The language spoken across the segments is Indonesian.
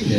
Ya,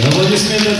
Аплодисменты